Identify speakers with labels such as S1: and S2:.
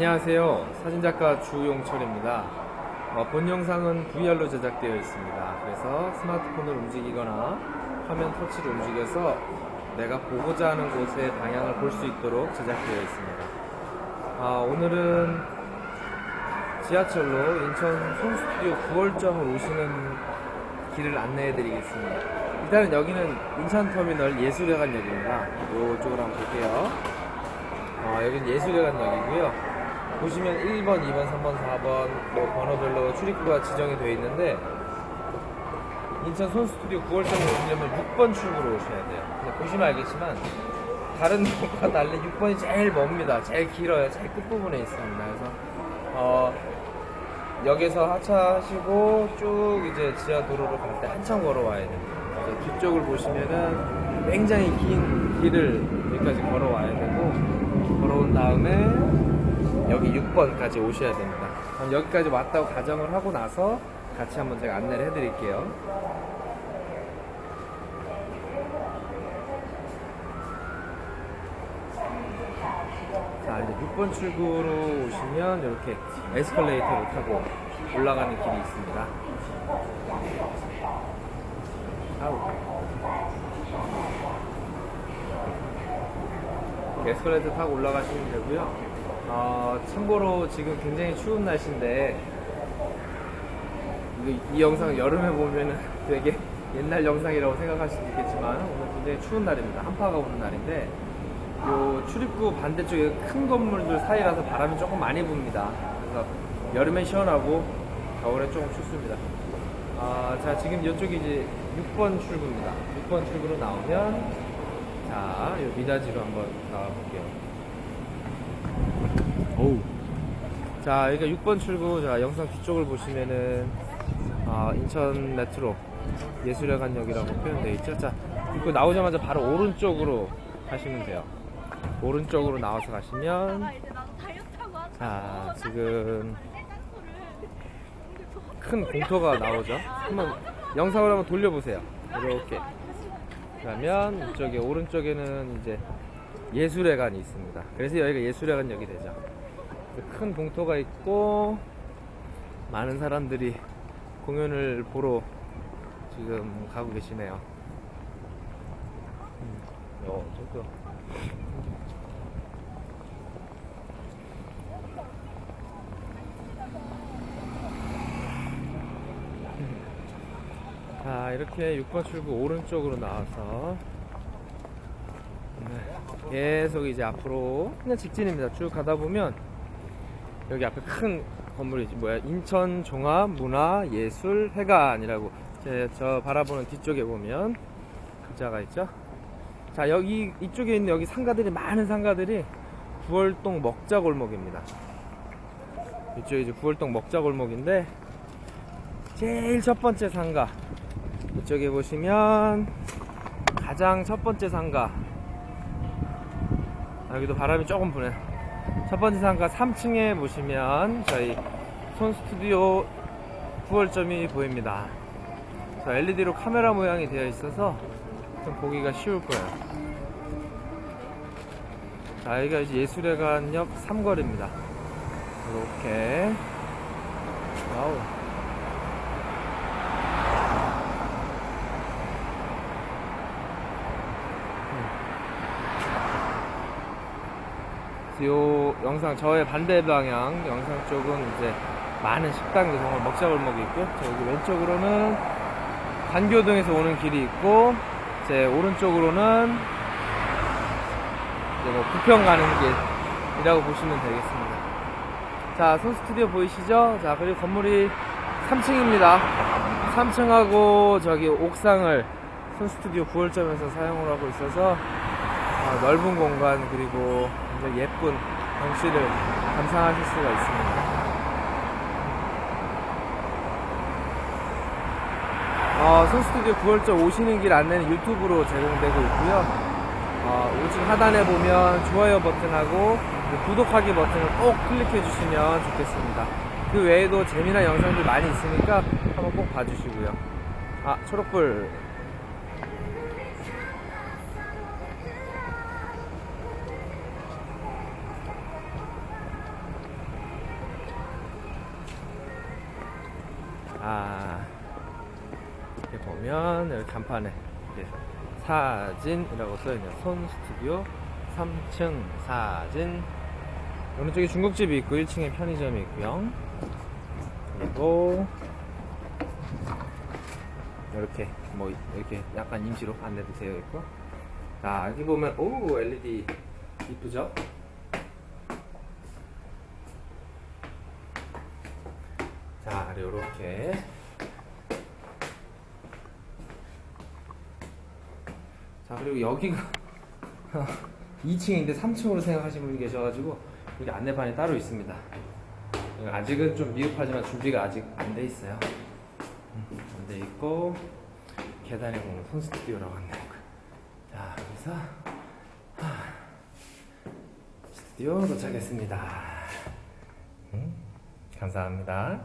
S1: 안녕하세요. 사진작가 주용철입니다. 어, 본 영상은 VR로 제작되어 있습니다. 그래서 스마트폰을 움직이거나 화면 터치를 움직여서 내가 보고자 하는 곳의 방향을 볼 수 있도록 제작되어 있습니다. 아, 오늘은 지하철로 인천 손스튜디오 9월점을 오시는 길을 안내해 드리겠습니다. 일단은 여기는 인천터미널 예술회관역입니다. 이쪽으로 한번 볼게요. 어, 여기는 예술회관역이고요. 보시면 1번, 2번, 3번, 4번 뭐 번호별로 출입구가 지정이 되어 있는데 인천 손스튜디오 9월점에 오시려면 6번 출구로 오셔야 돼요. 보시면 알겠지만 다른 곳과 달리 6번이 제일 멉니다. 제일 길어요. 제일 끝부분에 있습니다. 그래서 어, 역에서 하차하시고 쭉 이제 지하 도로로 갈 때 한참 걸어와야 됩니다. 뒤쪽을 보시면은 굉장히 긴 길을 여기까지 걸어와야 되고 걸어온 다음에 여기 6번까지 오셔야 됩니다. 그럼 여기까지 왔다고 가정을 하고 나서 같이 한번 제가 안내를 해드릴게요. 자, 이제 6번 출구로 오시면 이렇게 에스컬레이터를 타고 올라가는 길이 있습니다. 아우. 에스컬레이터 타고 올라가시면 되고요. 어, 참고로 지금 굉장히 추운 날씨인데 이, 이 영상 여름에 보면은 되게 옛날 영상이라고 생각할 수도 있겠지만 오늘 굉장히 추운 날입니다. 한파가 오는 날인데 요 출입구 반대쪽에 큰 건물들 사이라서 바람이 조금 많이 붑니다. 그래서 여름엔 시원하고 겨울에 조금 춥습니다. 아, 자 지금 이쪽이 이제 6번 출구입니다. 6번 출구로 나오면 자, 요 미닫이로 한번 나와볼게요. 오우. 자, 여기가 6번 출구. 자, 영상 뒤쪽을 보시면은, 아, 인천 메트로 예술회관역이라고 표현되어 있죠. 자, 입구 나오자마자 바로 오른쪽으로 가시면 돼요. 오른쪽으로 나와서 가시면,
S2: 하자.
S1: 자, 지금 큰 공터가 나오죠. 한번 영상을 한번 돌려보세요. 이렇게. 그러면 이쪽에 오른쪽에는 이제 예술회관이 있습니다. 그래서 여기가 예술회관역이 되죠. 큰 봉토가 있고 많은 사람들이 공연을 보러 지금 가고 계시네요. 음, 어, 저거. 자, 이렇게 6번 출구 오른쪽으로 나와서 네, 계속 이제 앞으로 그냥 직진입니다. 쭉 가다 보면 여기 앞에 큰 건물이 지. 뭐야? 인천 종합 문화 예술 회관이라고. 제, 저 바라보는 뒤쪽에 보면 글자가 있죠. 자 여기 이쪽에 있는 여기 상가들이 많은 상가들이 구월동 먹자 골목입니다. 이쪽이 이제 구월동 먹자 골목인데 제일 첫 번째 상가. 이쪽에 보시면 가장 첫 번째 상가. 아, 여기도 바람이 조금 부네 첫 번째 상가 3층에 보시면 저희 손 스튜디오 9월점이 보입니다. 자, LED로 카메라 모양이 되어 있어서 좀 보기가 쉬울 거예요. 자 여기가 이제 예술회관역 3거리입니다. 이렇게 와우 요 영상 저의 반대 방향 영상 쪽은 이제 많은 식당이 정말 먹자골목이 있고요. 저 여기 왼쪽으로는 관교동에서 오는 길이 있고 제 오른쪽으로는 이제 뭐 부평 가는 길이라고 보시면 되겠습니다. 자, 손 스튜디오 보이시죠? 자, 그리고 건물이 3층입니다. 3층하고 저기 옥상을 손 스튜디오 9월점에서 사용을 하고 있어서 어, 넓은 공간 그리고 굉장히 예쁜 경치를 감상하실 수가 있습니다. 어, 손스튜디오 9월절 오시는 길 안내는 유튜브로 제공되고 있고요. 어, 우측 하단에 보면 좋아요 버튼하고 그 구독하기 버튼을 꼭 클릭해 주시면 좋겠습니다. 그 외에도 재미난 영상들 많이 있으니까 한번 꼭 봐주시고요. 아, 초록불 보면 여기 간판에 사진이라고 써있네요. 손 스튜디오 3층 사진. 오른쪽에 중국집이 있고 1층에 편의점이 있고요. 그리고 이렇게 뭐 이렇게 약간 임시로 안내도 되어 있고. 자 여기 보면 오 LED 이쁘죠? 자 이렇게 자. 그리고 여기가 2층인데 3층으로 생각하시는 분이 계셔가지고 여기 안내판이 따로 있습니다. 아직은 좀 미흡하지만 준비가 아직 안 돼 있어요. 안 돼 있고 계단에 보면 손 스튜디오라고 한다고요 자 여기서 하, 스튜디오 도착했습니다. 음, 감사합니다